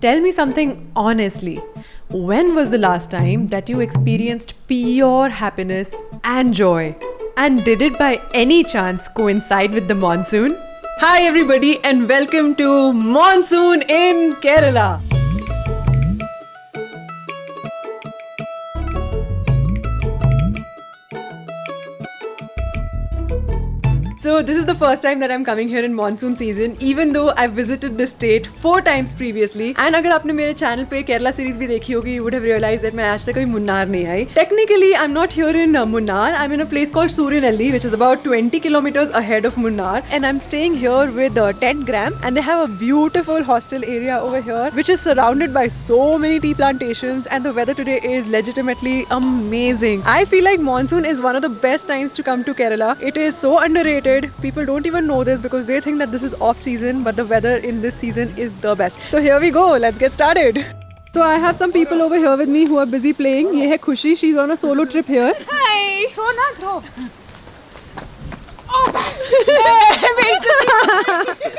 Tell me something honestly. When was the last time that you experienced pure happiness and joy? And did it by any chance coincide with the monsoon? Hi, everybody, and welcome to Monsoon in Kerala. So this is the first time that I'm coming here in monsoon season even though I've visited this state four times previously and अगर आपने मेरे channel पे Kerala series भी देखी you would have realized that I आज तक कभी to Munnar. I Technically I'm not here in Munar. Munnar I'm in a place called Surinelli, which is about 20 kilometers ahead of Munnar and I'm staying here with uh, Tent Gram and they have a beautiful hostel area over here which is surrounded by so many tea plantations and the weather today is legitimately amazing. I feel like monsoon is one of the best times to come to Kerala. It is so underrated People don't even know this because they think that this is off season, but the weather in this season is the best. So here we go. Let's get started. So I have some people over here with me who are busy playing. Ye hai Khushi. She's on a solo trip here. Hi. Throw na throw.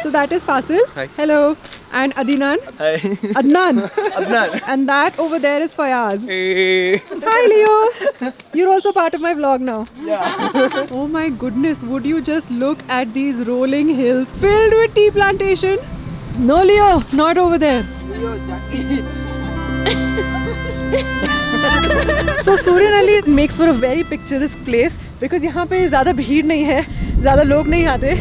So that is Fasil. Hi. Hello. And Adinan. Hi. Adnan. Adnan. and that over there is Fayaz. Hey. Hi Leo. You're also part of my vlog now. Yeah. Oh my goodness, would you just look at these rolling hills filled with tea plantation? No Leo, not over there. so Surinali makes for a very picturesque place because यहाँ पे ज़्यादा भीड़ नहीं है ज़्यादा लोग नहीं आते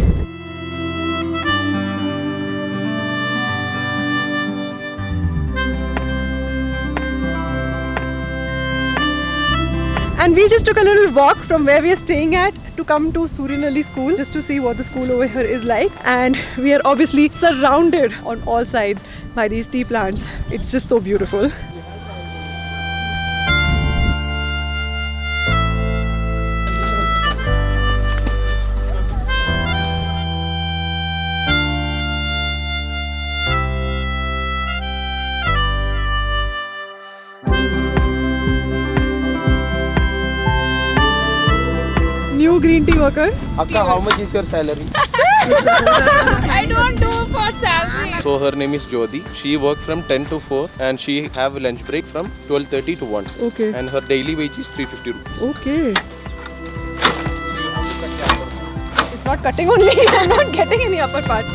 And we just took a little walk from where we are staying at to come to Surinali school just to see what the school over here is like. And we are obviously surrounded on all sides by these tea plants. It's just so beautiful. Worker. Akka, how much is your salary? I don't do for salary. So her name is Jyoti. She works from 10 to 4 and she have a lunch break from 12:30 to 1. Okay. And her daily wage is 350 rupees. Okay. It's not cutting only. I'm not getting any upper part.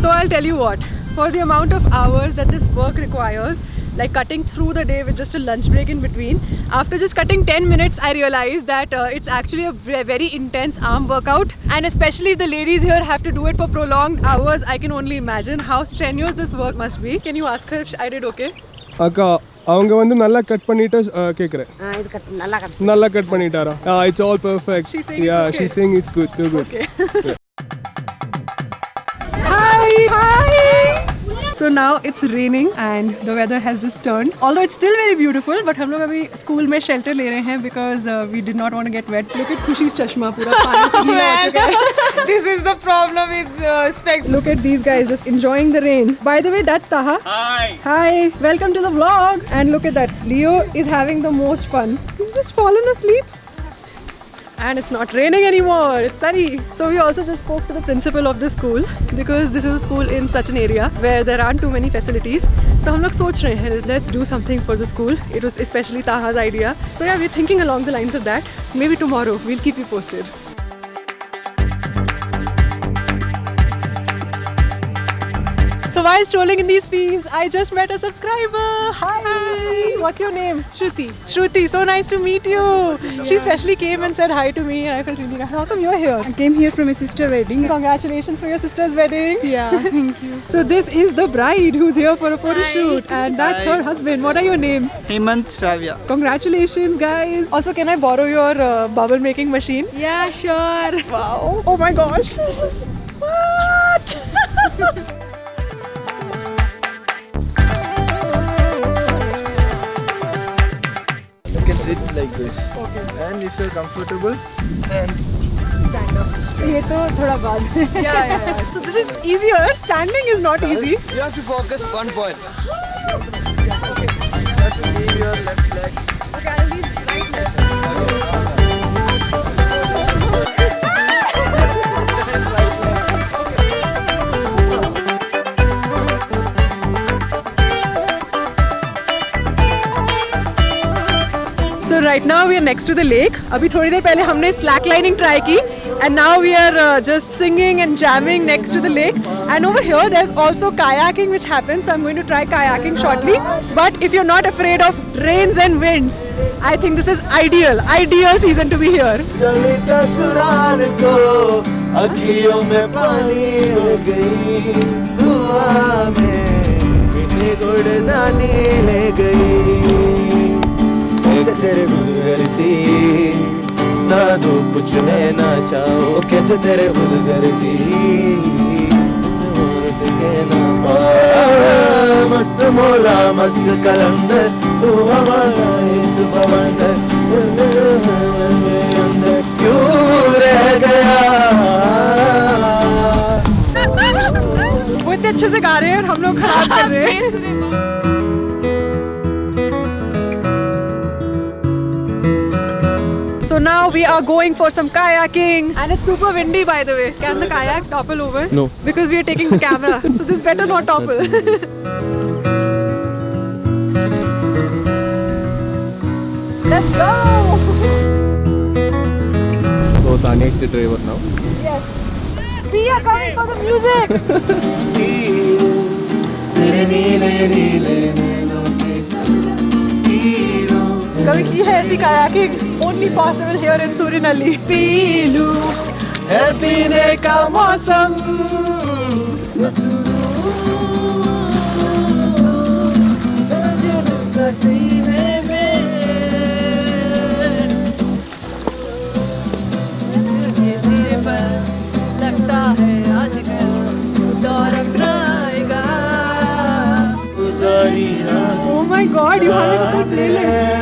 So I'll tell you what. For the amount of hours that this work requires, like cutting through the day with just a lunch break in between. After just cutting 10 minutes, I realized that uh, it's actually a ve- very intense arm workout. And especially if the ladies here have to do it for prolonged hours, I can only imagine how strenuous this work must be. Can you ask her if I did okay? அக்கா அவங்க வந்து நல்லா cut பண்ணிட்டு அஹ், கேக்குறேன் நல்லா cut பண்ணிட்டாரா it's all perfect She's saying it's yeah okay. She saying it's good too good So now it's raining and the weather has just turned. Although it's still very beautiful, but we are school mein shelter le rahe because uh, we did not want to get wet. Look at Khushi's chashma. Pura pani oh, this is the problem with uh, specs. Look at these guys just enjoying the rain. By the way, that's Taha. Hi. Hi. Welcome to the vlog. And look at that. Leo is having the most fun. He's just fallen asleep and it's not raining anymore. It's sunny. So we also just spoke to the principal of the school because this is a school in such an area where there aren't too many facilities. So we're thinking, let's do something for the school. It was especially taha's idea. So yeah we're thinking along the lines of that. Maybe tomorrow we'll keep you posted. While strolling in these fields, I just met a subscriber. Hi. What's your name? Shruti. Shruti, so nice to meet you. She specially came and said hi to me and I felt really nice. How come you're here? I came here from a sister wedding. Congratulations for your sister's wedding. Yeah, thank you. So this is the bride who's here for a photo shoot and that's her husband. What are your names? Hemant Shravya. Congratulations guys. Also can I borrow your uh, bubble making machine? Yeah, sure. Wow. Oh my gosh. What? sit like this. Okay. And if you're comfortable, then ये तो थोड़ा बाद में yeah, yeah, yeah. So this is easier. Standing is not easy. you have to focus one point. You have to leave your left leg. we are next to the lake. अभी थोड़ी देर पहले हमने slack lining try की and now we are uh, just singing and jamming next to the lake. And over here there's also kayaking which happens. So I'm going to try kayaking shortly. But if you're not afraid of rains and winds, I think this is ideal, ideal season to be here. कैसे तेरे गुजर सी। ना दो कुछ मैं ना चाहो कैसे तेरे गुजर सी? मस्त मोला मस्त कलंदर तू हमारा एक बवंडर। अंदर क्यों रह गया? वो इतने अच्छे से गा रहे हैं और हम लोग खराब कर रहे हैं। now we are going for some kayaking and it's super windy by the way. Can the kayak topple over? No. Because we are taking the camera. so this better not topple. Let's go! So Tanya is the driver now. Yes. We are coming for the music! कभी की है ऐसी kayaking only possible here in सूरिन अली पीलू है पीने का मौसम। लगता है आजकल। दौर my god, you have a whole playlist.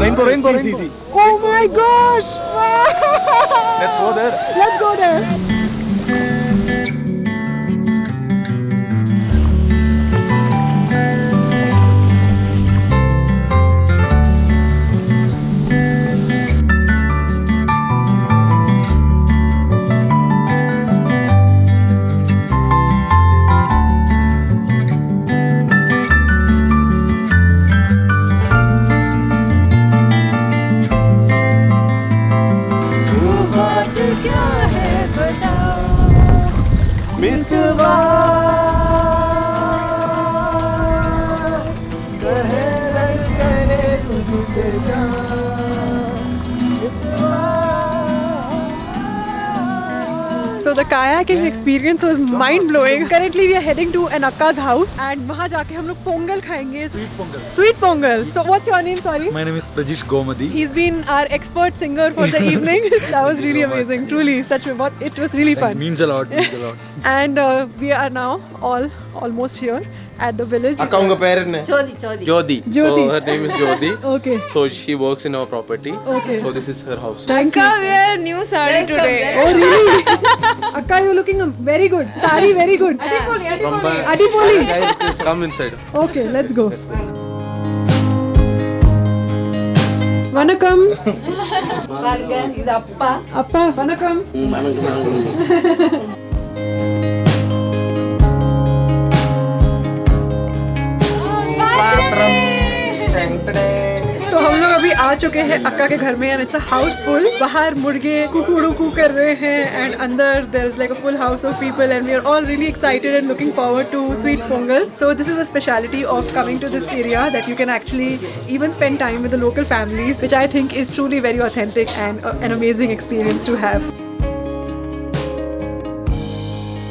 Rainbow, rainbow, rainbow. Oh my gosh! Let's go there. Let's go there. So the kayaking experience was mind blowing. Currently we are heading to an Akka's house and वहाँ जाके हम लोग पोंगल खाएंगे. Sweet pongal. Sweet pongal. So what's your name? Sorry. My name is Prajish Gomadi. He's been our expert singer for the evening. that was really amazing. Truly, such a what it was really That fun. means a lot, means a lot. And uh, we are now all almost here at the village. Akka unga pair enna? Jyoti, Jyoti. Jyoti. So her name is Jyoti. okay. So she works in our property. Okay. So this is her house. Thank Akka, you. we are new sari today. Oh really? Akka, you looking very good. Sari very good. Adipoli, Adipoli. Adipoli. Guys, come inside. Okay, let's go. Let's go. வணக்கம் பாருங்க இது அப்பா அப்பா வணக்கம் வணக்கம் आ चुके हैं अक्का के घर में एंड इट्स अ हाउसफुल बाहर मुर्गे कुकुड़ू कु कर रहे हैं एंड अंदर there is like a full house of people and we are all really excited and looking forward to sweet pongal so this is a speciality of coming to this area that you can actually even spend time with the local families which I think is truly very authentic and an amazing experience to have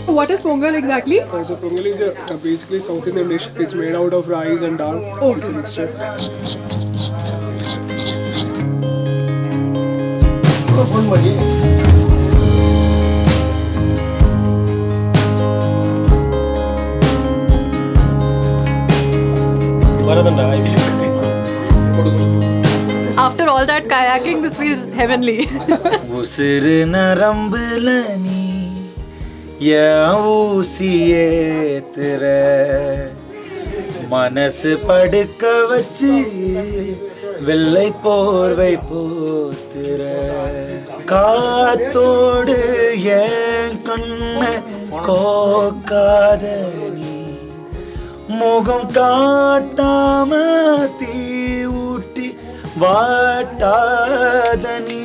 What is pongal exactly? Uh, so pongal is a, uh, basically South Indian dish. It's made out of rice and dal. Oh, it's a mixture. After all that kayaking, this feels heavenly. ಉಸಿರಿನ ರಂಬಲನಿ ಯಾವೂಸಿಯೇತರ ಮನಸ್ಸು ಪಡುಕ ವಚ್ಚಿ வெள்ளை போர்வை போத்துற காத்தோடு ஏன் கண்ண கோக்காத நீ. முகம் காட்டாம தீ ஊட்டி வாட்டாத நீ.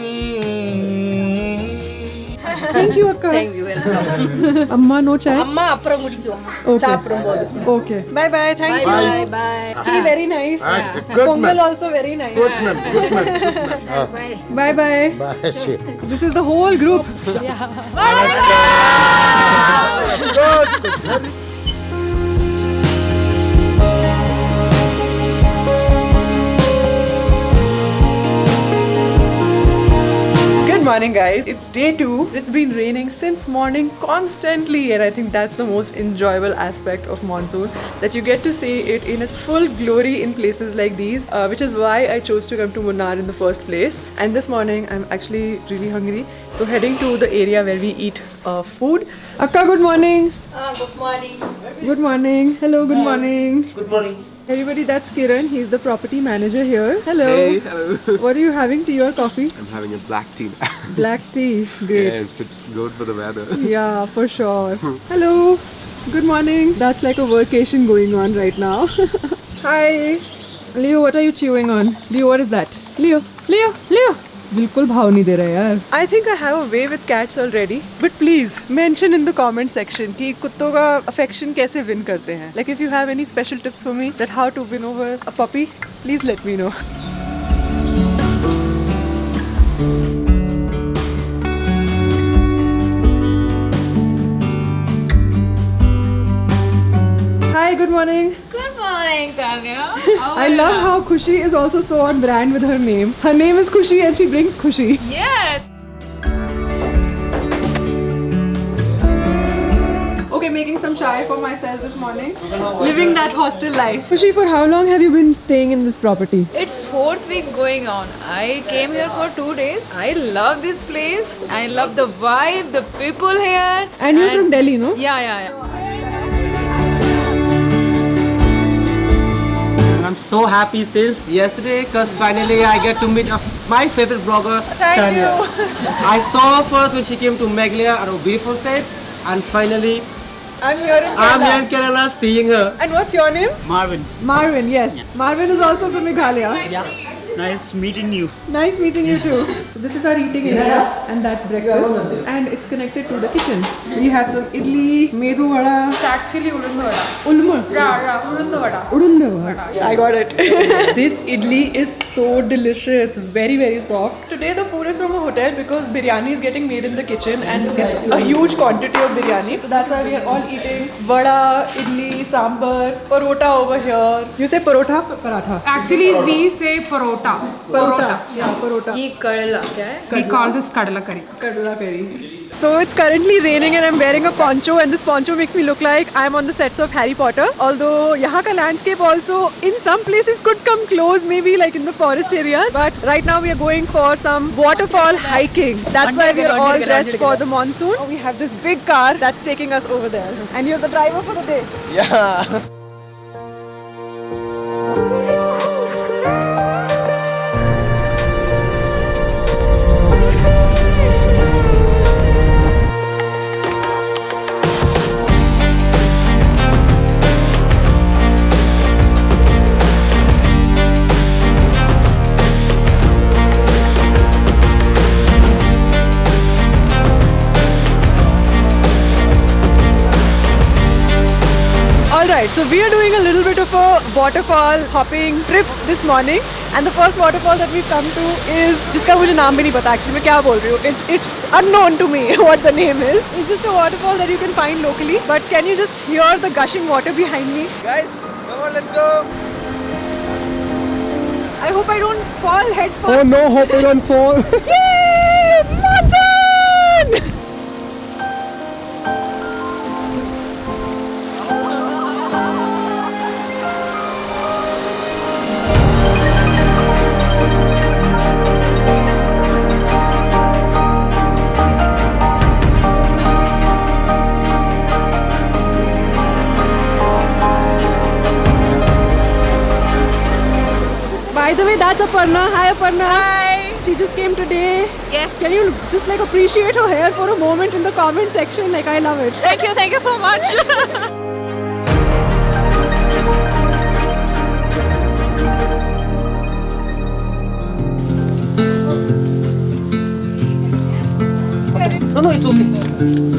Thank you, Akka. Thank you, welcome. Amma, no chai? அம்மா அப்புறம் குடிக்கும் Okay. சாப்பிடும்போது Okay. Bye bye. Thank you. Bye bye. Tea very nice. Pongal also very nice. Bye bye. This is the whole group. Good morning, guys. It's day two. It's been raining since morning constantly, and I think that's the most enjoyable aspect of monsoon that you get to see it in its full glory in places like these, uh, which is why I chose to come to Munnar in the first place. And this morning, I'm actually really hungry, so heading to the area where we eat uh, food. Akka, good morning. good morning. Good morning. Hello, good morning. Good morning. Everybody, that's Kiran. He's the property manager here. Hello. Hey, hello. What are you having? Tea or coffee? I'm having a black tea. Black tea. Great. yes, it's good for the weather. Yeah, for sure. Hello. Good morning. That's like a vacation going on right now. Hi. Leo, what are you chewing on? Leo, what is that? Leo, Leo, Leo. बिल्कुल भाव नहीं दे रहा यार। I think I have a way with cats already but please mention in the comment section कि कुत्तों का affection कैसे विन करते हैं। Like if you have any special tips for me that how to win over a puppy please let me know Hi, good morning. Good morning, I love how Khushi is also so on brand with her name. Her name is Khushi and she brings Khushi. Yes. Okay, making some chai for myself this morning. Living that hostel life. Khushi, for how long have you been staying in this property? It's fourth week going on. I came here for two days. I love this place. I love the vibe, the people here. And you're from Delhi, no? Yeah, yeah, yeah. I'm so happy since yesterday because finally I get to meet a, my favorite blogger, Thank Tanya. I saw her first when she came to Meghalaya at our beautiful states and finally I'm here in Kerala. I'm Kerala. here in Kerala seeing her. And what's your name? Marvin. Marvin, yes. Marvin is also from Meghalaya. Yeah. Nice meeting you. Nice meeting you too. So this is our eating area and that's breakfast and it's connected to the kitchen. We have some idli, medu vada, It's actually ulundu vada. ulma. Yeah, yeah, ulundu vada. Udundu vada. I got it. this idli is so delicious, very very soft. Today the food is from a hotel because biryani is getting made in the kitchen and it's a huge quantity of biryani. So that's why we are all eating vada, idli, sambar, parota over here. You say parota, paratha. Actually, we say parota. Parota. Yeah, parota. ये कड़ला क्या है? We call this kadala curry. Kadura curry. So it's currently raining and I'm wearing a poncho and this poncho makes me look like I'm on the sets of Harry Potter. Although यहाँ का landscape also in some places could come close maybe like in the forest areas. But right now we are going for some waterfall hiking. That's why we are all dressed for the monsoon. We have this big car that's taking us over there. And you're the driver for the day. Yeah. so we are doing a little bit of a waterfall hopping trip this morning and the first waterfall that we've come to is जिसका मुझे नाम भी नहीं पता actually मैं क्या बोल रही हूँ it's it's unknown to me what the name is it's just a waterfall that you can find locally but can you just hear the gushing water behind me Guys, come on, let's go. I hope I don't fall head Oh first no, hope I don't fall. Yay! Aparna. Hi, Hi. She just came today. Yes. Can you just like appreciate her hair for a moment in the comment section? Like, I love it. Thank you. Thank you so much. No, no, it's okay.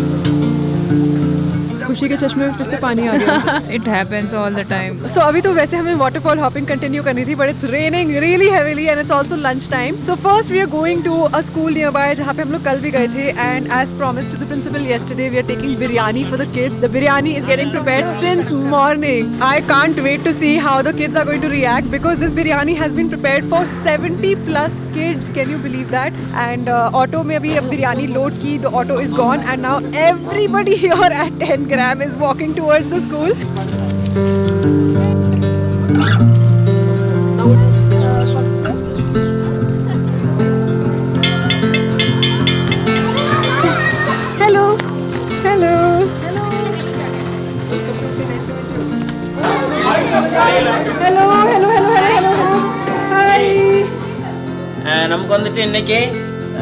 खुशी के चश्मे में फिर से पानी आ गया। It happens all the time so अभी तो वैसे हमें वाटरफॉल हॉपिंग कंटिन्यू करनी थी but it's raining really heavily and it's also lunch time so first we are going to a school nearby जहाँ पे हम लोग कल भी गए थे and as promise to the principal yesterday we are taking biryani for the kids the biryani is getting prepared since morning I can't wait to see how the kids are going to react because this biryani has been prepared for 70 plus kids can you believe that and auto में अभी abhi ab biryani load ki the auto is gone and now everybody here 10 grams Ram is walking towards the school. Hello. Hello. Hello. Hello. Hello. Hello. Hi. And I'm going to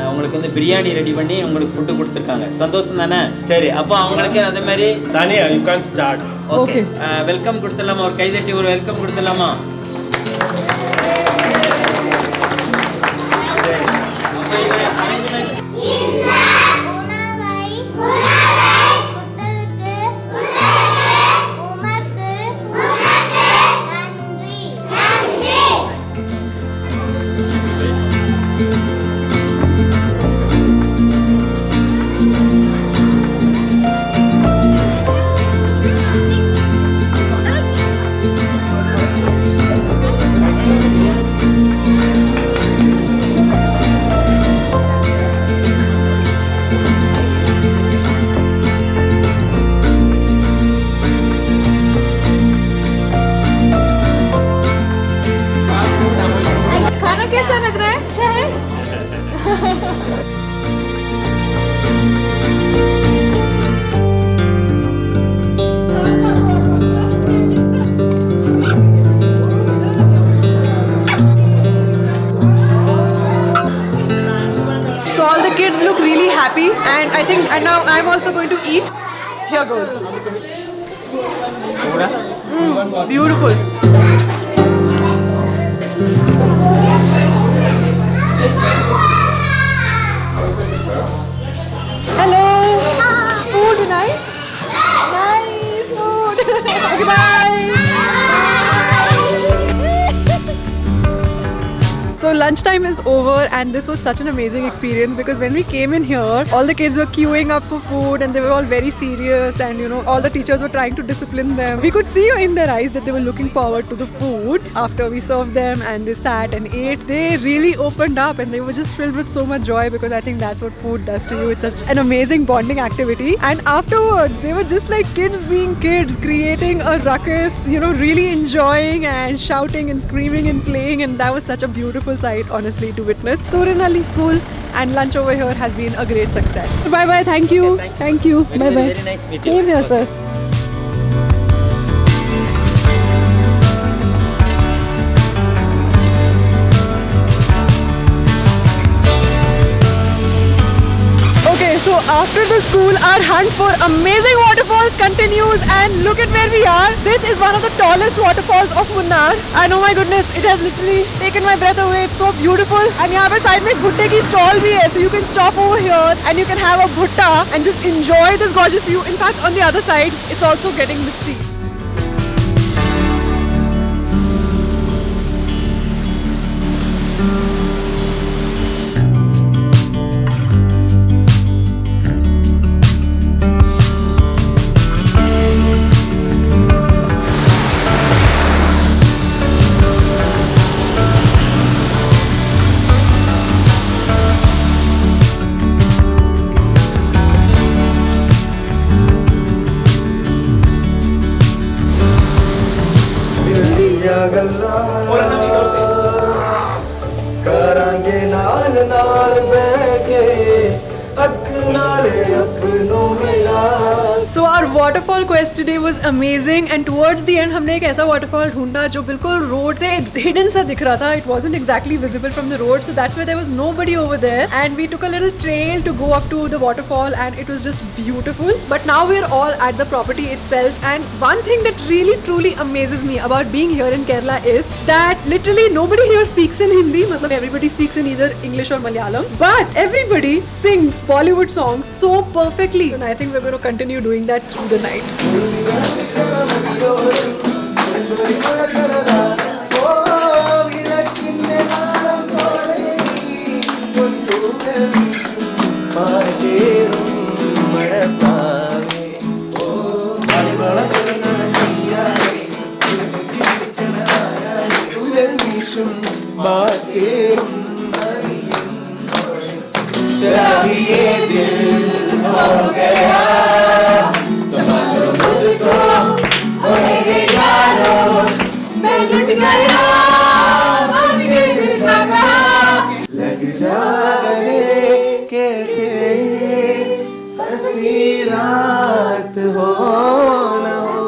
உங்களுக்கு வந்து biryani ready பண்ணி உங்களுக்கு food கொடுத்துருக்காங்க. சந்தோஷம் தானே? சரி அப்போ அவங்களுக்கு அதே மாதிரி Tanya, you can't start. Okay welcome கொடுத்துடலாமா? ஒரு கைதட்டி ஒரு வெல்கம் கொடுத்துடலாமா? And now I'm also going to eat. Here goes. Lunchtime is over and this was such an amazing experience because when we came in here, all the kids were queuing up for food and they were all very serious and you know all the teachers were trying to discipline them. We could see in their eyes that they were looking forward to the food after we served them and they sat and ate. They really opened up and they were just filled with so much joy because I think that's what food does to you. It's such an amazing bonding activity. And afterwards, they were just like kids being kids, creating a ruckus, you know, really enjoying and shouting and screaming and playing. And that was such a beautiful sight, honestly, to witness. Surin Ali School and lunch over here has been a great success. Bye bye. Thank you. Thank you. Very, Bye very, bye. very nice meeting. Same here, sir. Okay, so after the school, our hunt for amazing waterfalls continues and look at where we are. This is one of the tallest waterfalls of Munnar and oh my goodness, it has literally taken my breath away. It's so beautiful. And यहाँ पे side में भुट्टे की stall भी है, so you can stop over here and you can have a bhutta and just enjoy this gorgeous view. In fact, on the other side, it's also getting misty. Today was amazing and towards the end हमने एक ऐसा waterfall ढूंढा जो बिल्कुल road से hidden सा दिख रहा था. It wasn't exactly visible from the road so that's why there was nobody over there and we took a little trail to go up to the waterfall and it was just beautiful. But now we're all at the property itself and one thing that really truly amazes me about being here in Kerala is that literally nobody here speaks in Hindi. मतलब everybody speaks in either English or Malayalam. But everybody sings Bollywood songs so perfectly. And I think we're going to continue doing गया. लग जा के हसी रात हो न हो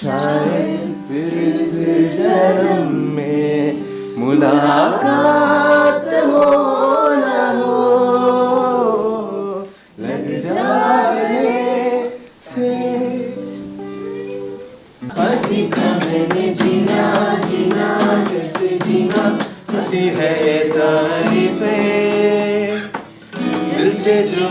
शायद फिर जन्म में मुलाकात 시대즈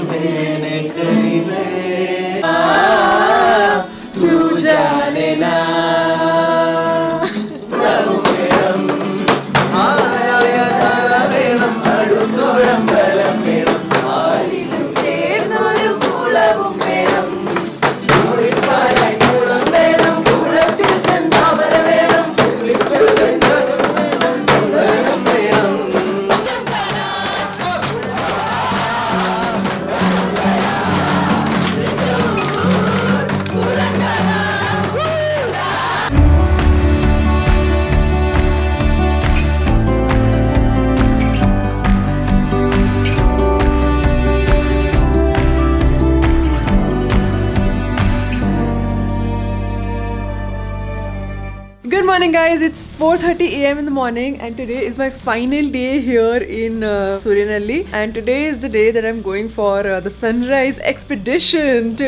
4:30 a.m. in the morning, and today is my final day here in uh, Suryanalli. And today is the day that I'm going for uh, the sunrise expedition to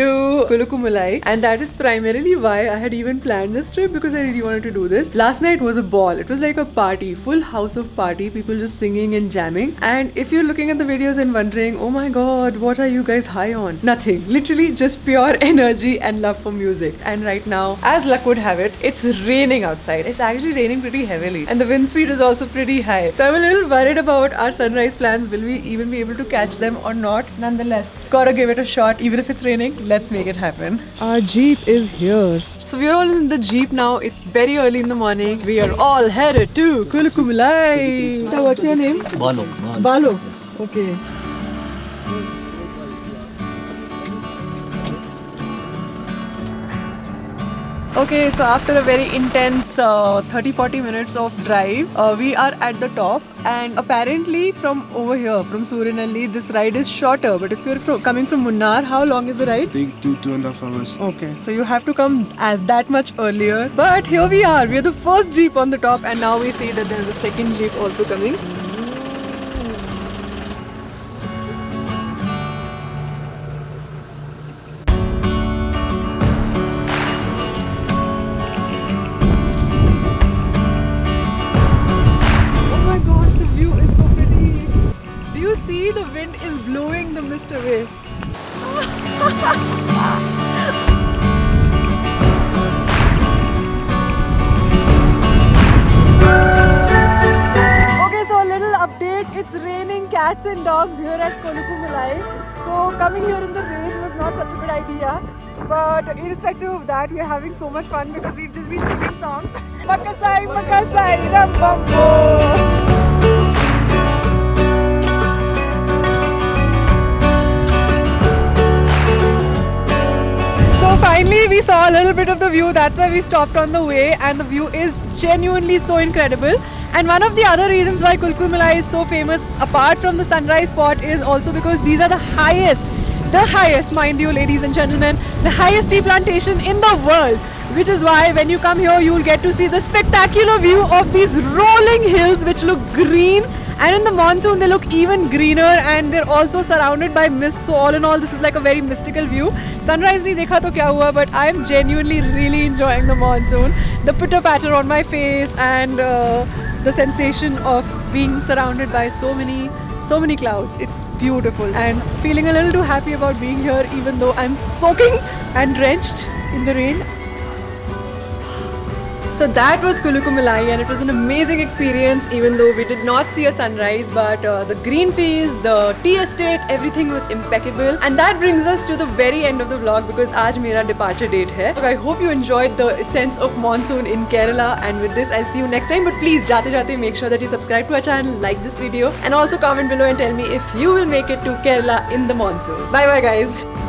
Kolukkumalai, and that is primarily why I had even planned this trip because I really wanted to do this. Last night was a ball. It was like a party, full house of party, people just singing and jamming. And if you're looking at the videos and wondering, oh my god, what are you guys high on? Nothing. Literally just pure energy and love for music. And right now, as luck would have it, it's raining outside. It's actually raining pretty heavily, and the wind speed is also pretty high. So I'm a little worried about our sunrise plans. Will we even be able to catch them or not? Nonetheless, gotta give it a shot. Even if it's raining, let's make it happen. Our jeep is here. So we're all in the jeep now. It's very early in the morning. We are all headed to Kolukkumalai. So what's your name? Balu. Balu. Okay. Okay, so after a very intense 30-40 minutes of drive, uh, we are at the top and apparently from over here, from Surinalli, this ride is shorter. But if you're fro- coming from Munnar, how long is the ride? Take two, two and a half hours. Okay, so you have to come as that much earlier. But here we are. We're the first jeep on the top, and now we see that there's a second jeep also coming. Such a good idea. But irrespective of that, we are having so much fun because we've just been singing songs. Makasai, Makasai, Rambambo. So finally we saw a little bit of the view. That's why we stopped on the way and the view is genuinely so incredible. And one of the other reasons why Kolukkumalai is so famous apart from the sunrise spot is also because these are the highest the highest, mind you, ladies and gentlemen, the highest tea plantation in the world. Which is why when you come here, you will get to see the spectacular view of these rolling hills which look green. And in the monsoon, they look even greener and they're also surrounded by mist. So all in all, this is like a very mystical view. Sunrise nahi dekha to kya hua, but I am genuinely really enjoying the monsoon. The pitter patter on my face and uh, the sensation of being surrounded by so many so many clouds. It's beautiful. And feeling a little too happy about being here even though i'm soaking and drenched in the rain So that was Kolukkumalai and it was an amazing experience even though we did not see a sunrise but uh, the green fields, the tea estate, everything was impeccable and that brings us to the very end of the vlog because aaj mera departure date hai. Look, I hope you enjoyed the sense of monsoon in Kerala and with this I'll see you next time but please jate jate make sure that you subscribe to our channel, like this video and also comment below and tell me if you will make it to Kerala in the monsoon. Bye bye guys.